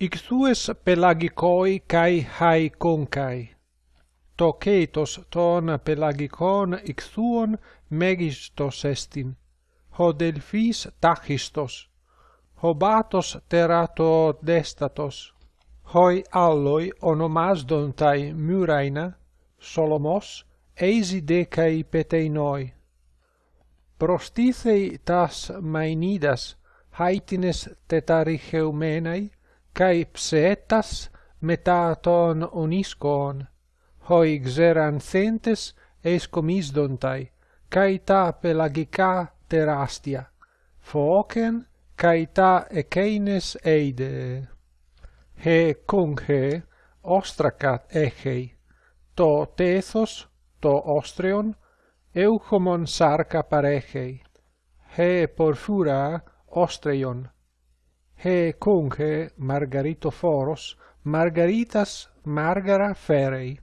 Ixues pelagicoi cae To ketos ton pelagicon ixuon megistos estin. Ho delphis tachistos. Ho batos terato destatos. Hoi alloi onomasdontai muraina, solomos, eisidecai peteinoi. Prostithei tas mainidas, haitines tetaricheumenai, καί ψεέτας μετά των ονίσκων, χοί ξερανθέντες εσκομίσδονται, καί τα πελαγικά τεράστια, φώκεν καί τα εκείνες είδε. Χε κόγχε, όστρακα έχει, το τέθος, το όστριον, εύχομον σάρκα παρέχει. Χε πορφούρα όστριον, he conche Margarito Foros, Margaritas Margara Ferei.